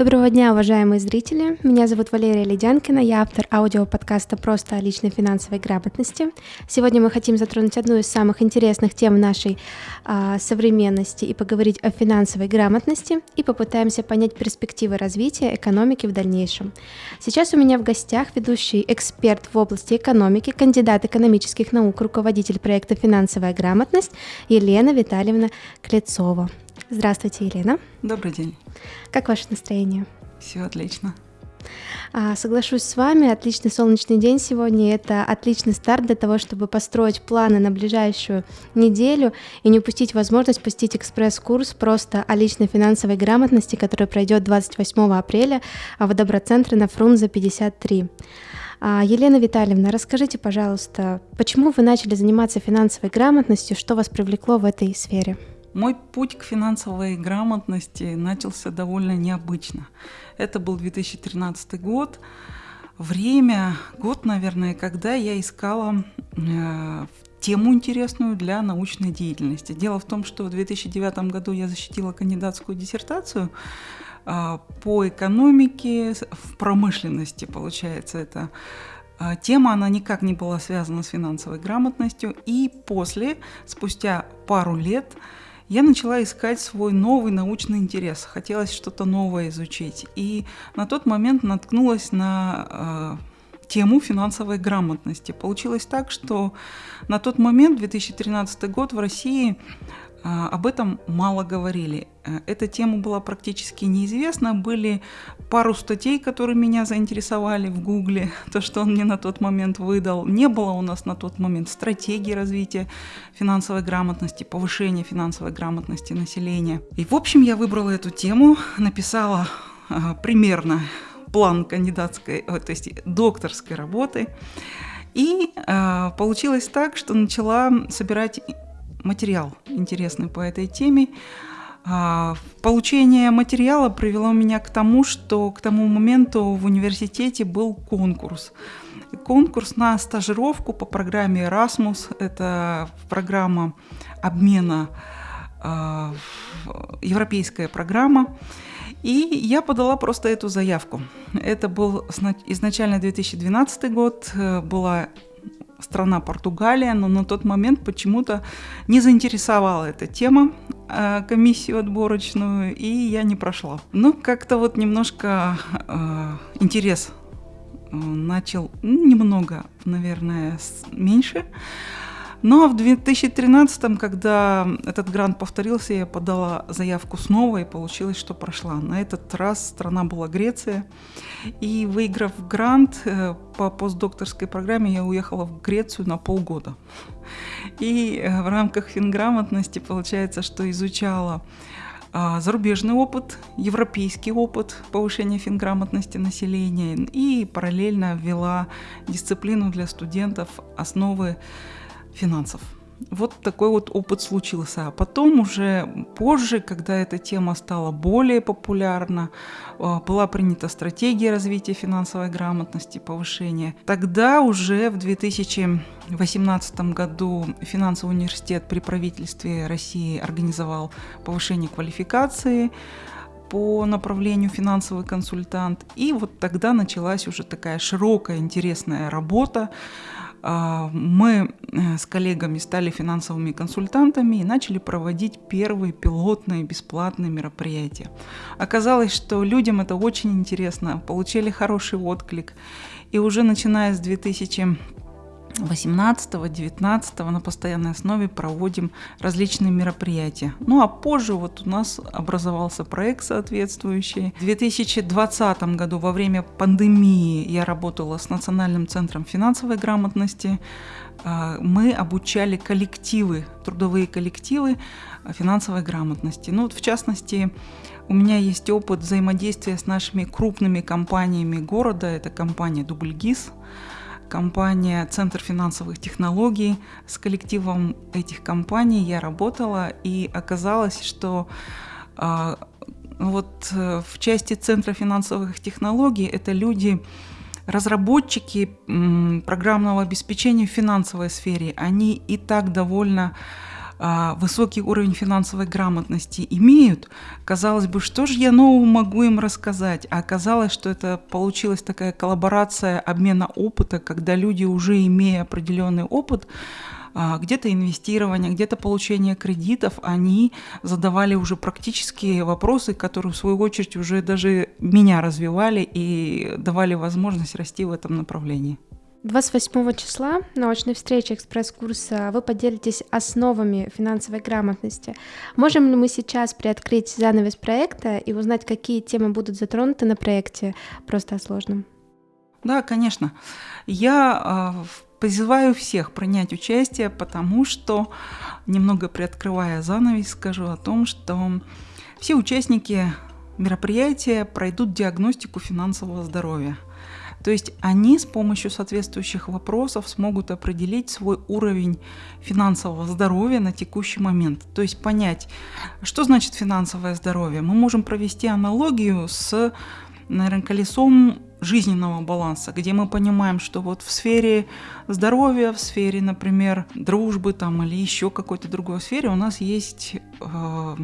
Доброго дня, уважаемые зрители! Меня зовут Валерия Ледянкина, я автор аудиоподкаста «Просто о личной финансовой грамотности». Сегодня мы хотим затронуть одну из самых интересных тем нашей а, современности и поговорить о финансовой грамотности и попытаемся понять перспективы развития экономики в дальнейшем. Сейчас у меня в гостях ведущий эксперт в области экономики, кандидат экономических наук, руководитель проекта «Финансовая грамотность» Елена Витальевна Клецова. Здравствуйте, Елена. Добрый день. Как ваше настроение? Все отлично. А, соглашусь с вами, отличный солнечный день сегодня. Это отличный старт для того, чтобы построить планы на ближайшую неделю и не упустить возможность посетить экспресс-курс просто о личной финансовой грамотности, который пройдет 28 апреля в Доброцентре на Фрунзе 53. А, Елена Витальевна, расскажите, пожалуйста, почему вы начали заниматься финансовой грамотностью, что вас привлекло в этой сфере? Мой путь к финансовой грамотности начался довольно необычно. Это был 2013 год. Время, год, наверное, когда я искала э, тему интересную для научной деятельности. Дело в том, что в 2009 году я защитила кандидатскую диссертацию э, по экономике в промышленности, получается, это э, Тема, она никак не была связана с финансовой грамотностью. И после, спустя пару лет, я начала искать свой новый научный интерес. Хотелось что-то новое изучить. И на тот момент наткнулась на э, тему финансовой грамотности. Получилось так, что на тот момент, 2013 год, в России а, об этом мало говорили. Э, эта тема была практически неизвестна. Были пару статей, которые меня заинтересовали в Гугле, то, что он мне на тот момент выдал. Не было у нас на тот момент стратегии развития финансовой грамотности, повышения финансовой грамотности населения. И, в общем, я выбрала эту тему, написала а, примерно план кандидатской, то есть докторской работы. И э, получилось так, что начала собирать материал интересный по этой теме. А, получение материала привело меня к тому, что к тому моменту в университете был конкурс. Конкурс на стажировку по программе Erasmus. Это программа обмена, а, европейская программа. И я подала просто эту заявку. Это был изначально 2012 год, э, была страна Португалия, но на тот момент почему-то не заинтересовала эта тема э, комиссию отборочную, и я не прошла. Ну, как-то вот немножко э, интерес э, начал немного, наверное, меньше. Ну а в 2013, когда этот грант повторился, я подала заявку снова и получилось, что прошла. На этот раз страна была Греция. И выиграв грант э, по постдокторской программе, я уехала в Грецию на полгода. И э, в рамках финграмотности получается, что изучала а, зарубежный опыт, европейский опыт повышения финграмотности населения и параллельно ввела дисциплину для студентов основы финансов. Вот такой вот опыт случился. А потом уже позже, когда эта тема стала более популярна, а, была принята стратегия развития финансовой грамотности, повышения. Тогда уже в 2018 году финансовый университет при правительстве России организовал повышение квалификации по направлению финансовый консультант. И вот тогда началась уже такая широкая, интересная работа мы э, с коллегами стали финансовыми консультантами и начали проводить первые пилотные бесплатные мероприятия. Оказалось, что людям это очень интересно, получили хороший отклик. И уже начиная с 2000 18-19 на постоянной основе проводим различные мероприятия. Ну а позже вот у нас образовался проект соответствующий. В 2020 году во время пандемии я работала с Национальным центром финансовой грамотности. А, мы обучали коллективы, трудовые коллективы финансовой грамотности. Ну вот в частности, у меня есть опыт взаимодействия с нашими крупными компаниями города. Это компания Дубльгиз, компания Центр финансовых технологий. С коллективом этих компаний я работала, и оказалось, что а, вот э, в части Центра финансовых технологий это люди, разработчики программного обеспечения в финансовой сфере. Они и так довольно высокий уровень финансовой грамотности имеют, казалось бы, что же я нового могу им рассказать? А оказалось, что это получилась такая коллаборация обмена опыта, когда люди, уже имея определенный опыт, а, где-то инвестирование, где-то получение кредитов, они задавали уже практические вопросы, которые в свою очередь уже даже меня развивали и давали возможность расти в этом направлении. 28 числа на очной встрече экспресс-курса вы поделитесь основами финансовой грамотности. Можем ли мы сейчас приоткрыть занавес проекта и узнать, какие темы будут затронуты на проекте «Просто о сложном»? Да, конечно. Я э, призываю всех принять участие, потому что, немного приоткрывая занавес, скажу о том, что все участники мероприятия пройдут диагностику финансового здоровья – то есть они с помощью соответствующих вопросов смогут определить свой уровень финансового здоровья на текущий момент. То есть понять, что значит финансовое здоровье. Мы можем провести аналогию с, наверное, колесом жизненного баланса, где мы понимаем, что вот в сфере здоровья, в сфере, например, дружбы там или еще какой-то другой сфере у нас есть э,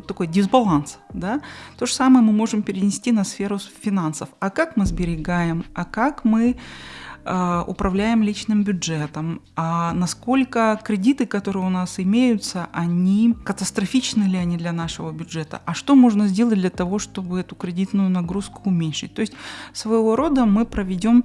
такой дисбаланс. Да? То же самое мы можем перенести на сферу финансов. А как мы сберегаем, а как мы э, управляем личным бюджетом, а насколько кредиты, которые у нас имеются, они катастрофичны ли они для нашего бюджета, а что можно сделать для того, чтобы эту кредитную нагрузку уменьшить. То есть своего рода мы проведем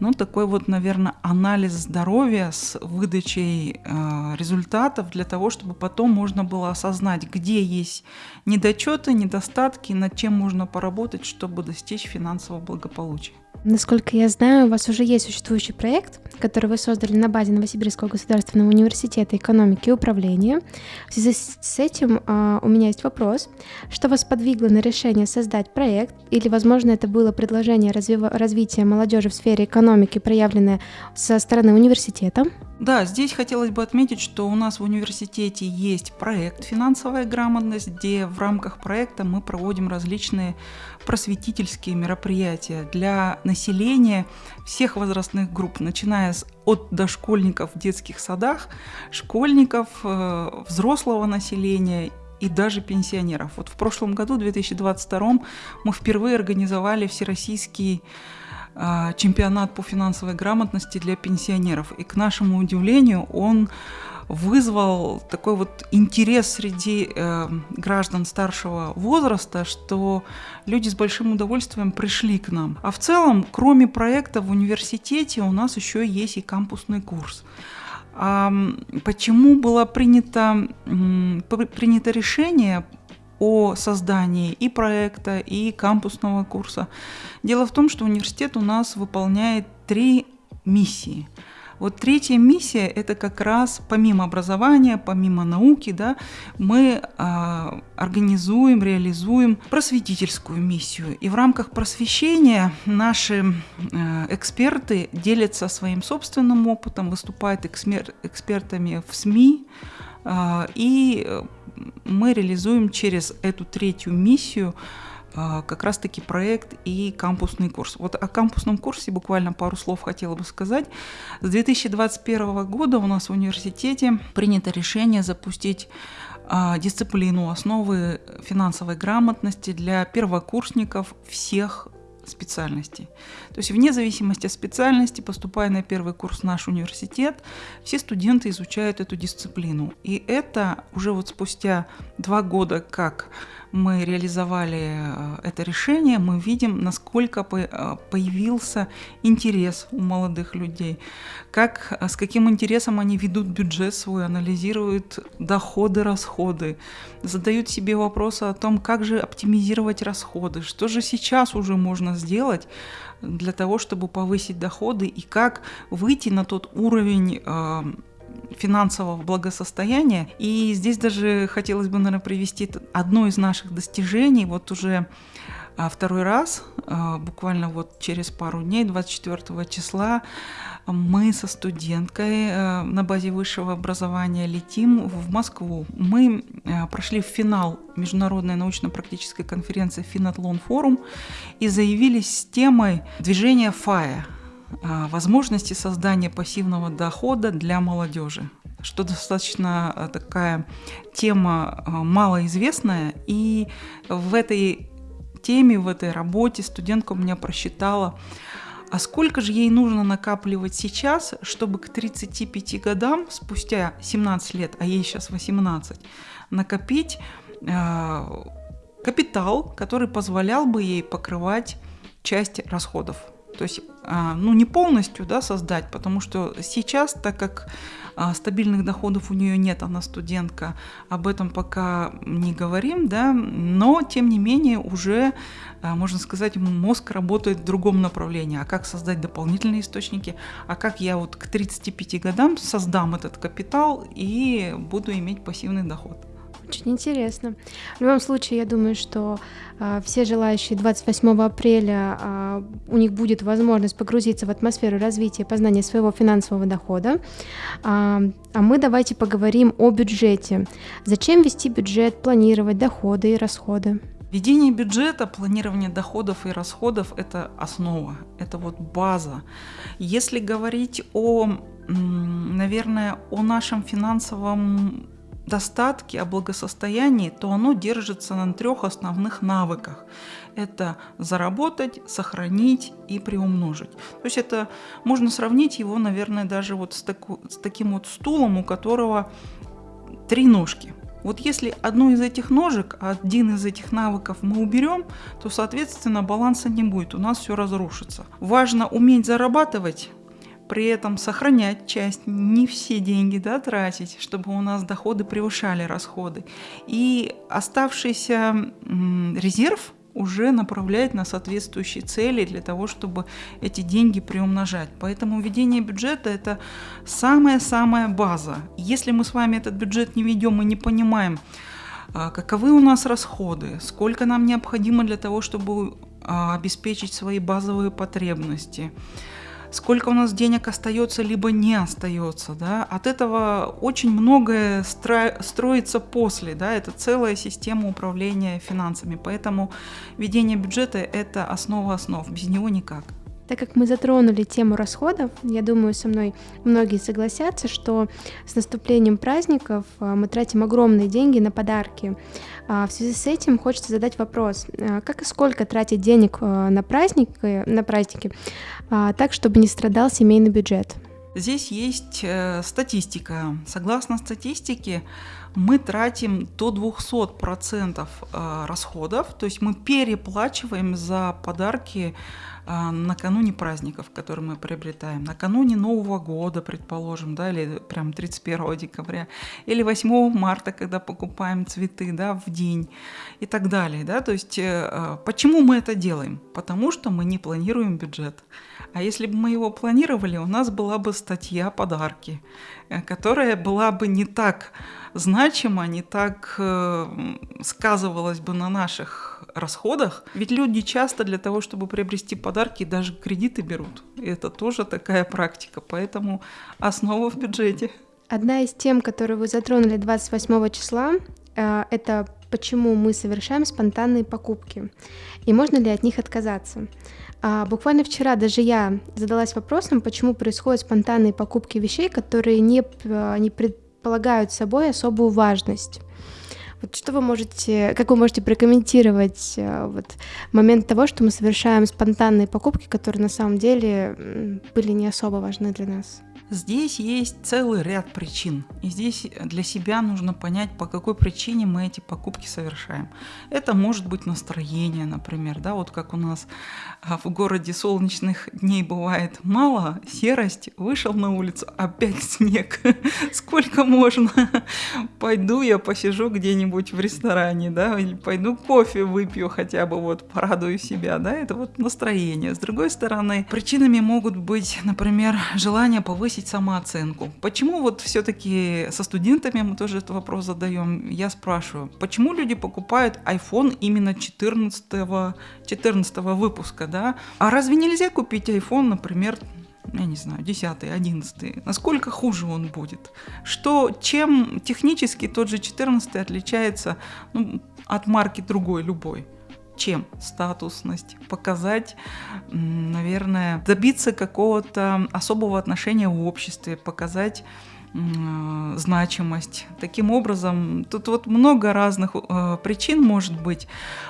ну, такой вот, наверное, анализ здоровья с выдачей э, результатов для того, чтобы потом можно было осознать, где есть недочеты, недостатки, над чем можно поработать, чтобы достичь финансового благополучия. Насколько я знаю, у вас уже есть существующий проект, который вы создали на базе Новосибирского государственного университета экономики и управления. В связи с этим uh, у меня есть вопрос. Что вас подвигло на решение создать проект? Или, возможно, это было предложение развива- развития молодежи в сфере экономики, проявленное со стороны университета? Да, здесь хотелось бы отметить, что у нас в университете есть проект «Финансовая грамотность», где в рамках проекта мы проводим различные просветительские мероприятия для населения всех возрастных групп, начиная с, от дошкольников в детских садах, школьников, э, взрослого населения и даже пенсионеров. Вот в прошлом году, 2022, мы впервые организовали всероссийский чемпионат по финансовой грамотности для пенсионеров. И к нашему удивлению он вызвал такой вот интерес среди э, граждан старшего возраста, что люди с большим удовольствием пришли к нам. А в целом, кроме проекта в университете, у нас еще есть и кампусный курс. А почему было принято, принято решение о создании и проекта, и кампусного курса. Дело в том, что университет у нас выполняет три миссии. Вот третья миссия – это как раз помимо образования, помимо науки, да, мы э, организуем, реализуем просветительскую миссию. И в рамках просвещения наши э, эксперты делятся своим собственным опытом, выступают экспер экспертами в СМИ, и мы реализуем через эту третью миссию а, как раз-таки проект и кампусный курс. Вот о кампусном курсе буквально пару слов хотела бы сказать. С 2021 года у нас в университете принято решение запустить а, дисциплину основы финансовой грамотности для первокурсников всех специальностей. То есть вне зависимости от специальности, поступая на первый курс в наш университет, все студенты изучают эту дисциплину. И это уже вот спустя два года, как мы реализовали э, это решение, мы видим, насколько э, появился интерес у молодых людей, как, э, с каким интересом они ведут бюджет свой, анализируют доходы, расходы, задают себе вопросы о том, как же оптимизировать расходы, что же сейчас уже можно сделать для того, чтобы повысить доходы и как выйти на тот уровень финансового благосостояния. И здесь даже хотелось бы, наверное, привести одно из наших достижений. Вот уже а, второй раз, а, буквально вот через пару дней, 24 числа, мы со студенткой а, на базе высшего образования летим в Москву. Мы прошли в финал Международной научно-практической конференции Финатлон Форум и заявились с темой движения ФАЯ – возможности создания пассивного дохода для молодежи. что достаточно э, такая тема э, малоизвестная, и в этой теме, в этой работе студентка у меня просчитала, а сколько же ей нужно накапливать сейчас, чтобы к 35 годам, спустя 17 лет, а ей сейчас 18, накопить э, капитал, который позволял бы ей покрывать часть расходов. То есть, э, ну, не полностью да, создать, потому что сейчас, так как а, стабильных доходов у нее нет, она студентка, об этом пока не говорим, да, но тем не менее уже, а, можно сказать, мозг работает в другом направлении. А как создать дополнительные источники, а как я вот к 35 годам создам этот капитал и буду иметь пассивный доход. Очень интересно. В любом случае, я думаю, что э, все желающие 28 апреля э, у них будет возможность погрузиться в атмосферу развития и познания своего финансового дохода. А, а мы давайте поговорим о бюджете. Зачем вести бюджет, планировать доходы и расходы? Ведение бюджета, планирование доходов и расходов – это основа, это вот база. Если говорить о, наверное, о нашем финансовом достатке, о благосостоянии, то оно держится на трех основных навыках. Это заработать, сохранить и приумножить. То есть это можно сравнить его, наверное, даже вот с, таку, с таким вот стулом, у которого три ножки. Вот если одну из этих ножек, один из этих навыков мы уберем, то, соответственно, баланса не будет, у нас все разрушится. Важно уметь зарабатывать, при этом сохранять часть, не все деньги да, тратить, чтобы у нас доходы превышали расходы. И оставшийся резерв уже направлять на соответствующие цели для того, чтобы эти деньги приумножать. Поэтому введение бюджета – это самая-самая база. Если мы с вами этот бюджет не ведем и не понимаем, а, каковы у нас расходы, сколько нам необходимо для того, чтобы а, обеспечить свои базовые потребности, сколько у нас денег остается, либо не остается. Да? От этого очень многое стро... строится после. Да? Это целая система управления финансами. Поэтому ведение бюджета – это основа основ. Без него никак. Так как мы затронули тему расходов, я думаю, со мной многие согласятся, что с наступлением праздников а, мы тратим огромные деньги на подарки. А, в связи с этим хочется задать вопрос, а, как и сколько тратить денег на праздники, на праздники так, чтобы не страдал семейный бюджет? Здесь есть э, статистика. Согласно статистике, мы тратим до 200% э, расходов, то есть мы переплачиваем за подарки а, накануне праздников, которые мы приобретаем, накануне Нового года, предположим, да, или прям 31 декабря, или 8 марта, когда покупаем цветы, да, в день и так далее, да, то есть э, а, почему мы это делаем? Потому что мы не планируем бюджет. А если бы мы его планировали, у нас была бы статья подарки, э, которая была бы не так значима, не так э, сказывалась бы на наших расходах. Ведь люди часто для того, чтобы приобрести подарки, даже кредиты берут. И это тоже такая практика, поэтому основа в бюджете. Одна из тем, которую вы затронули 28 числа, э, это почему мы совершаем спонтанные покупки и можно ли от них отказаться. А, буквально вчера даже я задалась вопросом, почему происходят спонтанные покупки вещей, которые не, э, не предполагают собой особую важность. Вот что вы можете, как вы можете прокомментировать э, вот, момент того, что мы совершаем спонтанные покупки, которые на самом деле были не особо важны для нас? Здесь есть целый ряд причин. И здесь для себя нужно понять, по какой причине мы эти покупки совершаем. Это может быть настроение, например, да, вот как у нас а, в городе солнечных дней бывает мало, серость, вышел на улицу, опять снег. Сколько можно? Пойду я посижу где-нибудь в ресторане, да, или пойду кофе выпью хотя бы, вот, порадую себя, да, это вот настроение. С другой стороны, причинами могут быть, например, желание повысить повысить самооценку. Почему вот все-таки со студентами мы тоже этот вопрос задаем? Я спрашиваю, почему люди покупают iPhone именно 14, 14 выпуска, да? А разве нельзя купить iPhone, например, я не знаю, 10 11 насколько хуже он будет? Что, чем технически тот же 14 отличается ну, от марки другой, любой? Чем статусность, показать, наверное, добиться какого-то особого отношения в обществе, показать значимость. Таким образом, тут вот много разных э, причин может быть.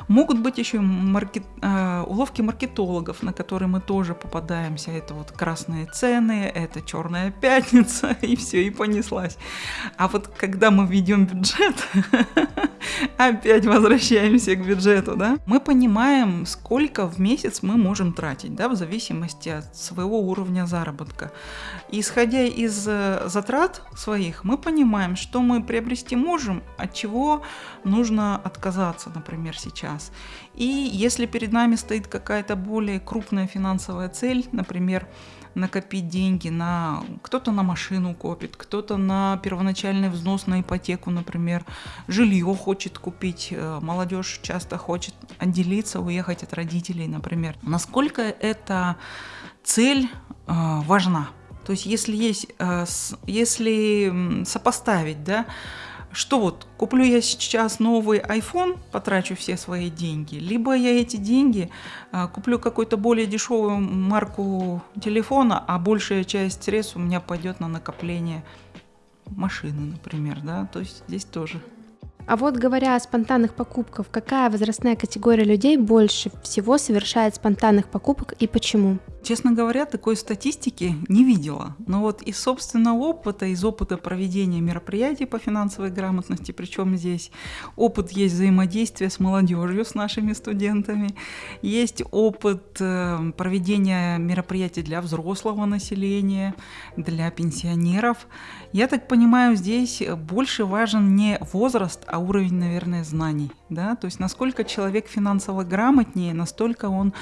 Могут быть еще маркет, э, уловки маркетологов, на которые мы тоже попадаемся. Это вот красные цены, это черная пятница, и все, и понеслась. А вот когда мы ведем бюджет, опять возвращаемся к бюджету, да, мы понимаем, сколько в месяц мы можем тратить, да, в зависимости от своего уровня заработка. Исходя из э, затрат своих, мы понимаем, что мы приобрести можем, от чего нужно отказаться, например, сейчас. И если перед нами стоит какая-то более крупная финансовая цель, например, накопить деньги на кто-то на машину копит, кто-то на первоначальный взнос на ипотеку, например, жилье хочет купить, э, молодежь часто хочет отделиться, уехать от родителей, например. Насколько эта цель э, важна? То есть если есть, э, если сопоставить, да, что вот, куплю я сейчас новый iPhone, потрачу все свои деньги, либо я эти деньги а, куплю какую-то более дешевую марку телефона, а большая часть средств у меня пойдет на накопление машины, например, да, то есть здесь тоже. А вот говоря о спонтанных покупках, какая возрастная категория людей больше всего совершает спонтанных покупок и почему? Честно говоря, такой статистики не видела. Но вот из собственного опыта, из опыта проведения мероприятий по финансовой грамотности, причем здесь опыт есть взаимодействия с молодежью, с нашими студентами, есть опыт э, проведения мероприятий для взрослого населения, для пенсионеров. Я так понимаю, здесь больше важен не возраст, а уровень, наверное, знаний. Да? То есть насколько человек финансово грамотнее, настолько он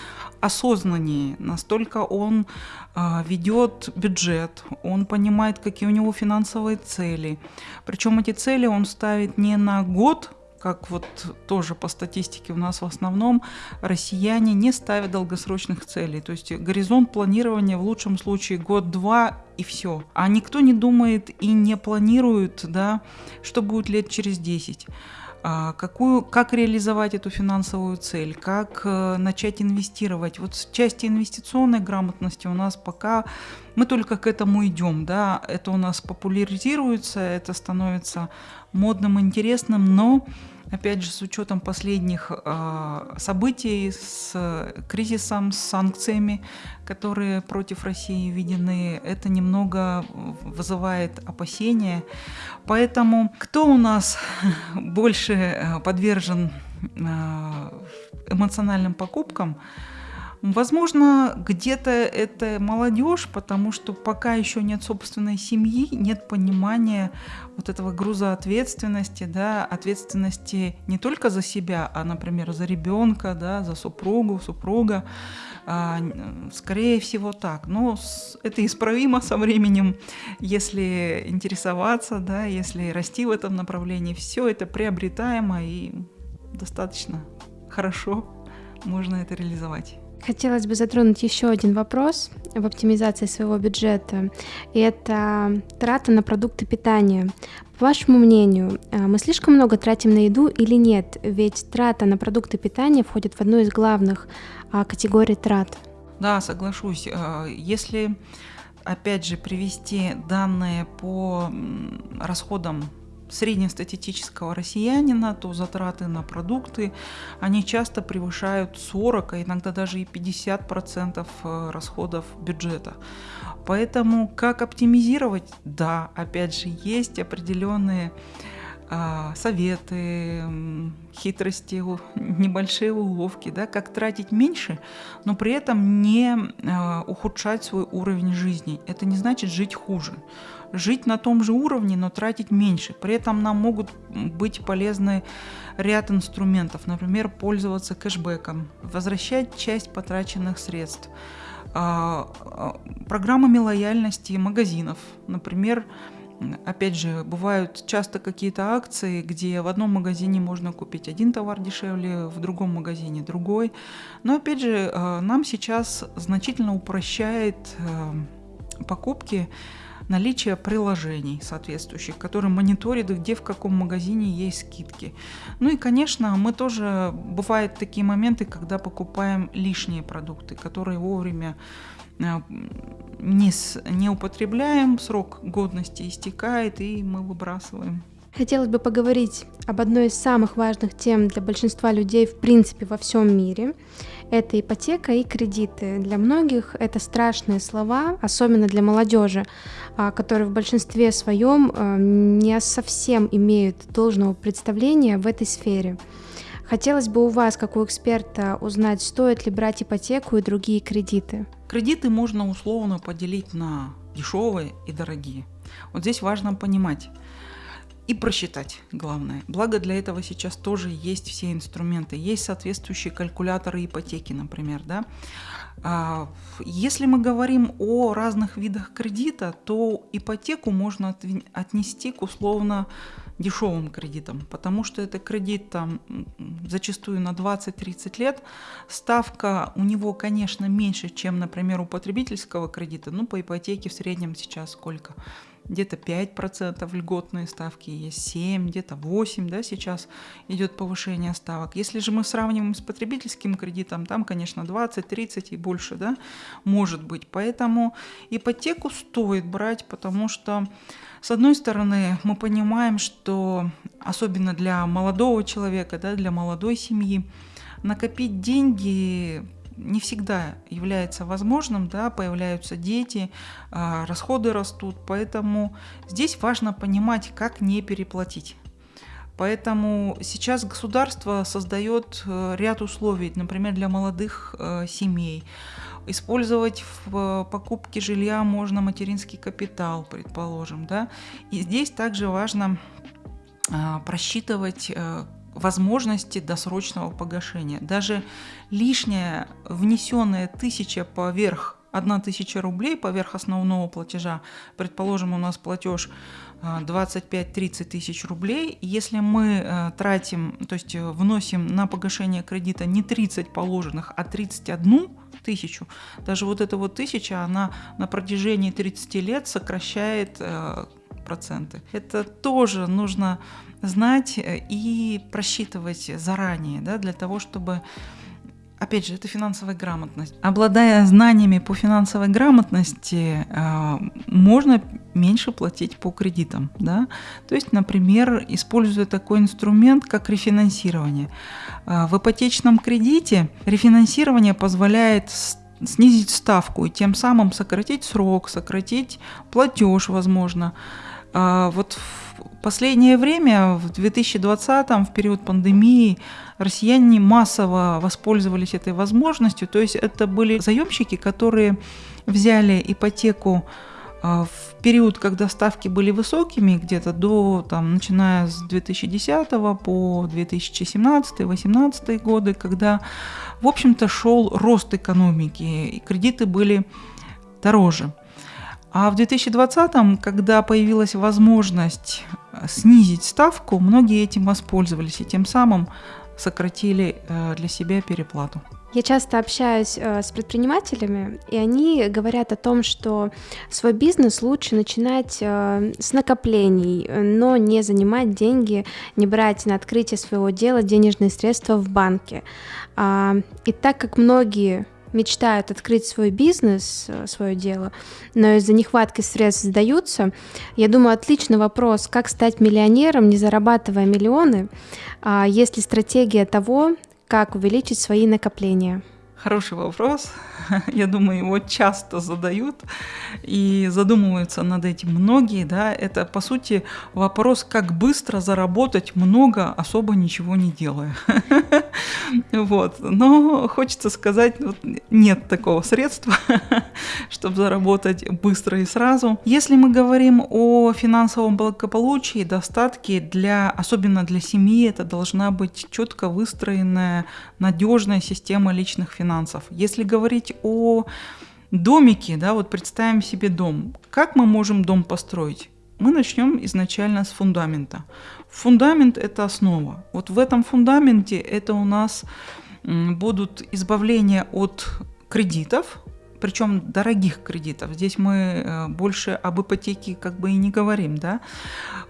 осознаннее, настолько он а, ведет бюджет, он понимает, какие у него финансовые цели. Причем эти цели он ставит не на год, как вот тоже по статистике у нас в основном россияне не ставят долгосрочных целей. То есть горизонт планирования в лучшем случае год-два и все. А никто не думает и не планирует, да, что будет лет через 10. А, какую, как реализовать эту финансовую цель, как э, начать инвестировать. Вот в части инвестиционной грамотности у нас пока мы только к этому идем, да, это у нас популяризируется, это становится модным, интересным, но опять же, с учетом последних э, событий, с кризисом, с санкциями, которые против России введены, это немного вызывает опасения. Поэтому кто у нас больше э, подвержен э, эмоциональным покупкам? Возможно, где-то это молодежь, потому что пока еще нет собственной семьи, нет понимания вот этого груза ответственности, да, ответственности не только за себя, а, например, за ребенка, да, за супругу, супруга. А, скорее всего так. Но это исправимо со временем, если интересоваться, да, если расти в этом направлении. Все это приобретаемо и достаточно хорошо можно это реализовать. Хотелось бы затронуть еще один вопрос в оптимизации своего бюджета. И это трата на продукты питания. По вашему мнению, э, мы слишком много тратим на еду или нет? Ведь трата на продукты питания входит в одну из главных а, категорий трат. Да, соглашусь. Э, если, опять же, привести данные по расходам среднестатистического россиянина, то затраты на продукты, они часто превышают 40, а иногда даже и 50% э, расходов бюджета. Поэтому как оптимизировать? Да, опять же, есть определенные а, советы, хитрости, небольшие уловки, да, как тратить меньше, но при этом не а, ухудшать свой уровень жизни. Это не значит жить хуже жить на том же уровне, но тратить меньше. При этом нам могут быть полезны ряд инструментов, например, пользоваться кэшбэком, возвращать часть потраченных средств, а, а, программами лояльности магазинов, например, Опять же, бывают часто какие-то акции, где в одном магазине можно купить один товар дешевле, в другом магазине другой. Но опять же, а, нам сейчас значительно упрощает покупки наличие приложений соответствующих, которые мониторят, где в каком магазине есть скидки. Ну и, конечно, мы тоже, бывают такие моменты, когда покупаем лишние продукты, которые вовремя э, не, с, не употребляем, срок годности истекает, и мы выбрасываем. Хотелось бы поговорить об одной из самых важных тем для большинства людей в принципе во всем мире. Это ипотека и кредиты. Для многих это страшные слова, особенно для молодежи, которые в большинстве своем а, не совсем имеют должного представления в этой сфере. Хотелось бы у вас, как у эксперта, узнать, стоит ли брать ипотеку и другие кредиты. Кредиты можно условно поделить на дешевые и дорогие. Вот здесь важно понимать, и просчитать, главное. Благо для этого сейчас тоже есть все инструменты. Есть соответствующие калькуляторы ипотеки, например. Да? А, если мы говорим о разных видах кредита, то ипотеку можно отнести к условно дешевым кредитам, потому что это кредит там зачастую на 20-30 лет. Ставка у него, конечно, меньше, чем, например, у потребительского кредита. Ну, по ипотеке в среднем сейчас сколько? Где-то 5% льготные ставки есть, 7, где-то 8, да, сейчас идет повышение ставок. Если же мы сравниваем с потребительским кредитом, там, конечно, 20, 30 и больше, да, может быть. Поэтому ипотеку стоит брать, потому что, с одной стороны, мы понимаем, что особенно для молодого человека, да, для молодой семьи, накопить деньги не всегда является возможным, да, появляются дети, а, расходы растут, поэтому здесь важно понимать, как не переплатить. Поэтому сейчас государство создает э, ряд условий, например, для молодых э, семей. Использовать в покупке жилья можно материнский капитал, предположим. Да? И здесь также важно а, просчитывать э, возможности досрочного погашения. Даже лишняя внесенная тысяча поверх 1 тысяча рублей поверх основного платежа, предположим, у нас платеж 25-30 тысяч рублей, если мы э, тратим, то есть э, вносим на погашение кредита не 30 положенных, а 31 тысячу, даже вот эта вот тысяча, она на протяжении 30 лет сокращает э, проценты. Это тоже нужно знать э, и просчитывать заранее, да, для того, чтобы Опять же, это финансовая грамотность. Обладая знаниями по финансовой грамотности, э, можно меньше платить по кредитам. Да? То есть, например, используя такой инструмент, как рефинансирование. Э, в ипотечном кредите рефинансирование позволяет снизить ставку и тем самым сократить срок, сократить платеж, возможно. Вот последнее время, в 2020, в период пандемии, россияне массово воспользовались этой возможностью. То есть это были заемщики, которые взяли ипотеку а, в период, когда ставки были высокими, где-то до, там, начиная с 2010 по 2017-2018 годы, когда, в общем-то, шел рост экономики, и кредиты были дороже. А в 2020, когда появилась возможность э, снизить ставку, многие этим воспользовались и тем самым сократили э, для себя переплату. Я часто общаюсь э, с предпринимателями, и они говорят о том, что свой бизнес лучше начинать с накоплений, но не занимать деньги, не брать на открытие своего дела денежные средства в банке. А, и так как многие мечтают открыть свой бизнес, э, свое дело, но из-за нехватки средств сдаются. Я думаю, отличный вопрос, как стать миллионером, не зарабатывая миллионы, а есть ли стратегия того, как увеличить свои накопления? Хороший вопрос. Я думаю, его часто задают и задумываются над этим многие. Да? Это, по сути, вопрос, как быстро заработать много, особо ничего не делая. Вот. Но хочется сказать, вот, нет такого средства, чтобы заработать быстро и сразу. Если мы говорим о финансовом благополучии, достатке, для, особенно для семьи, это должна быть четко выстроенная, надежная система личных финансов. Если говорить о домике, да, вот представим себе дом. Как мы можем дом построить? Мы начнем изначально с фундамента. Фундамент – это основа. Вот в этом фундаменте это у нас будут избавления от кредитов, причем дорогих кредитов. Здесь мы э, больше об ипотеке как бы и не говорим, да.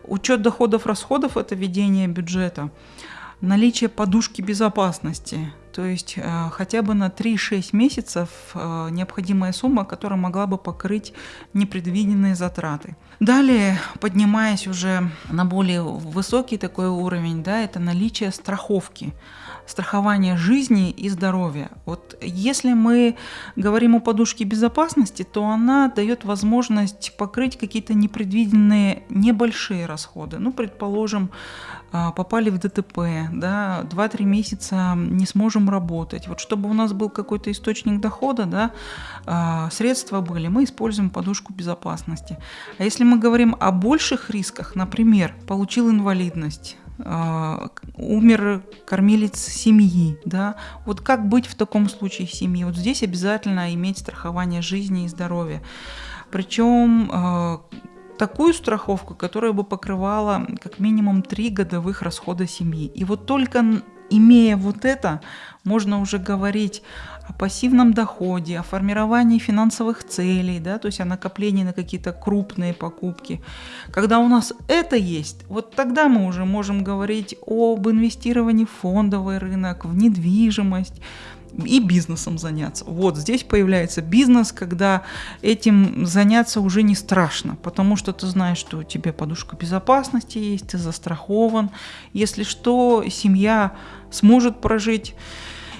Учет доходов, расходов – это ведение бюджета. Наличие подушки безопасности, то есть э, хотя бы на 3-6 месяцев э, необходимая сумма, которая могла бы покрыть непредвиденные затраты. Далее, поднимаясь уже на более высокий такой уровень, да, это наличие страховки страхование жизни и здоровья. Вот если мы говорим о подушке безопасности, то она дает возможность покрыть какие-то непредвиденные небольшие расходы. Ну, предположим, а, попали в ДТП, да, 2-3 месяца не сможем работать. Вот чтобы у нас был какой-то источник дохода, да, а, средства были, мы используем подушку безопасности. А если мы говорим о больших рисках, например, получил инвалидность, умер кормилец семьи, да, вот как быть в таком случае семье? Вот здесь обязательно иметь страхование жизни и здоровья. Причем а, такую страховку, которая бы покрывала как минимум три годовых расхода семьи. И вот только имея вот это, можно уже говорить о пассивном доходе, о формировании финансовых целей, да, то есть о накоплении на какие-то крупные покупки. Когда у нас это есть, вот тогда мы уже можем говорить об инвестировании в фондовый рынок, в недвижимость, и бизнесом заняться. Вот здесь появляется бизнес, когда этим заняться уже не страшно, потому что ты знаешь, что у тебя подушка безопасности есть, ты застрахован. Если что, семья сможет прожить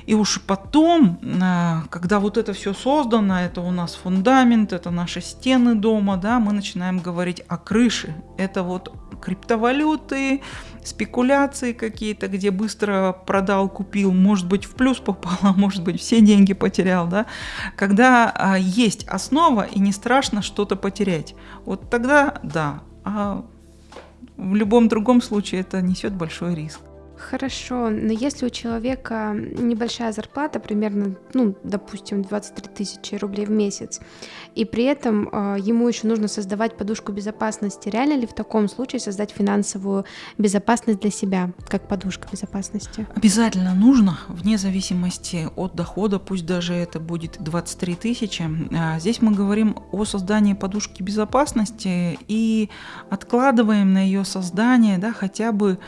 и уж потом, э, когда вот это все создано, это у нас фундамент, это наши стены дома, да, мы начинаем говорить о крыше. Это вот криптовалюты, спекуляции какие-то, где быстро продал, купил, может быть, в плюс попал, а может быть, все деньги потерял, да. Когда а, есть основа и не страшно что-то потерять, вот тогда да. А в любом другом случае это несет большой риск. Хорошо, но если у человека небольшая зарплата, примерно, ну, допустим, 23 тысячи рублей в месяц, и при этом э, ему еще нужно создавать подушку безопасности, реально ли в таком случае создать финансовую безопасность для себя, как подушка безопасности? Обязательно нужно, вне зависимости от дохода, пусть даже это будет 23 тысячи. А здесь мы говорим о создании подушки безопасности и откладываем на ее создание, да, хотя бы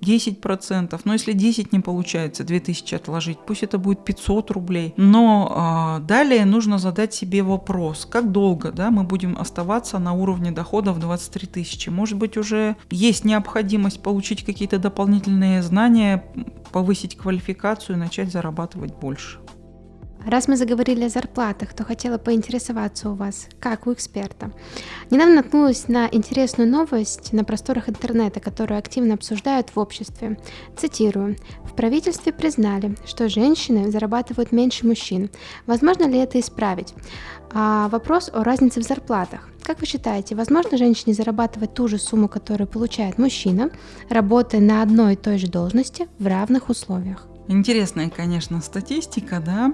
10%, но если 10 не получается, 2000 отложить, пусть это будет 500 рублей. Но э, далее нужно задать себе вопрос, как долго да, мы будем оставаться на уровне дохода в 23 тысячи. Может быть уже есть необходимость получить какие-то дополнительные знания, повысить квалификацию и начать зарабатывать больше. Раз мы заговорили о зарплатах, то хотела поинтересоваться у вас, как у эксперта. Недавно наткнулась на интересную новость на просторах интернета, которую активно обсуждают в обществе. Цитирую. В правительстве признали, что женщины зарабатывают меньше мужчин. Возможно ли это исправить? А вопрос о разнице в зарплатах. Как вы считаете, возможно женщине зарабатывать ту же сумму, которую получает мужчина, работая на одной и той же должности в равных условиях? Интересная, конечно, статистика, да.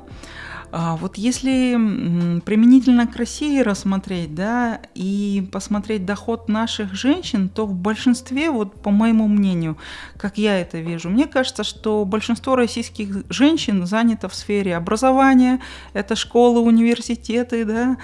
А вот если применительно к России рассмотреть, да, и посмотреть доход наших женщин, то в большинстве, вот по моему мнению, как я это вижу, мне кажется, что большинство российских женщин занято в сфере образования, это школы, университеты, да,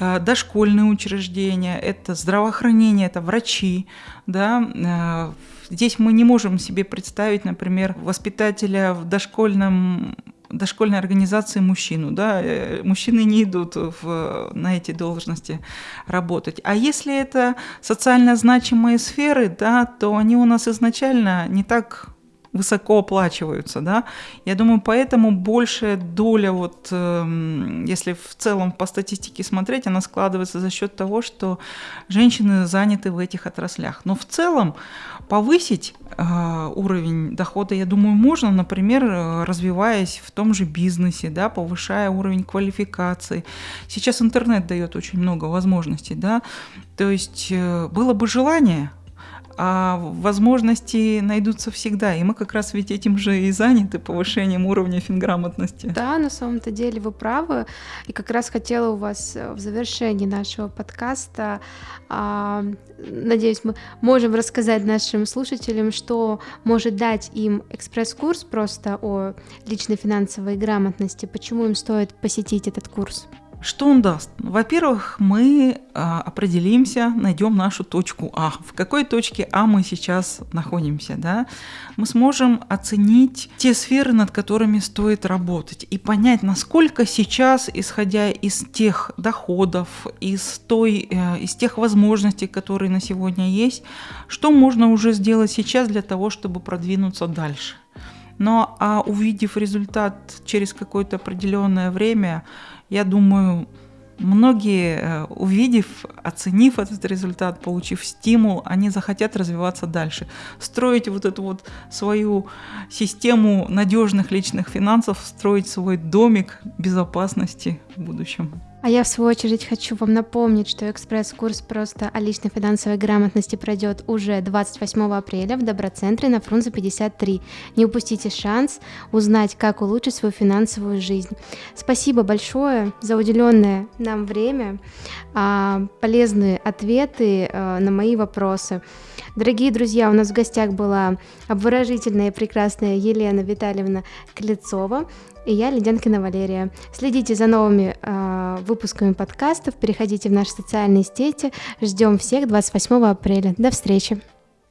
а, дошкольные учреждения, это здравоохранение, это врачи, да, а, Здесь мы не можем себе представить, например, воспитателя в дошкольном дошкольной организации мужчину, да, э, мужчины не идут в, на эти должности работать. А если это социально значимые сферы, да, то они у нас изначально не так высоко оплачиваются, да. Я думаю, поэтому большая доля, вот, э, если в целом по статистике смотреть, она складывается за счет того, что женщины заняты в этих отраслях. Но в целом повысить уровень дохода, я думаю, можно, например, э, развиваясь в том же бизнесе, да, повышая уровень квалификации. Сейчас интернет дает очень много возможностей, да. То есть э, было бы желание а возможности найдутся всегда. И мы как раз ведь этим же и заняты, повышением уровня финграмотности. Да, на самом-то деле вы правы. И как раз хотела у вас э, в завершении нашего подкаста, а, надеюсь, мы можем рассказать нашим слушателям, что может дать им экспресс-курс просто о личной финансовой грамотности, почему им стоит посетить этот курс. Что он даст? Во-первых, мы а, определимся, найдем нашу точку А. В какой точке А мы сейчас находимся? Да? Мы сможем оценить те сферы, над которыми стоит работать, и понять, насколько сейчас, исходя из тех доходов, из, той, э, из тех возможностей, которые на сегодня есть, что можно уже сделать сейчас для того, чтобы продвинуться дальше. Но а увидев результат через какое-то определенное время, я думаю, многие, э, увидев, оценив этот результат, получив стимул, они захотят развиваться дальше, строить вот эту вот свою систему надежных личных финансов, строить свой домик безопасности в будущем. А я, в свою очередь, хочу вам напомнить, что экспресс-курс просто о личной финансовой грамотности пройдет уже 28 апреля в Доброцентре на Фрунзе 53. Не упустите шанс узнать, как улучшить свою финансовую жизнь. Спасибо большое за уделенное нам время, а, полезные ответы а, на мои вопросы. Дорогие друзья, у нас в гостях была обворожительная и прекрасная Елена Витальевна Клецова и я, Ледянкина Валерия. Следите за новыми э, выпусками подкастов, переходите в наши социальные сети. Ждем всех 28 апреля. До встречи!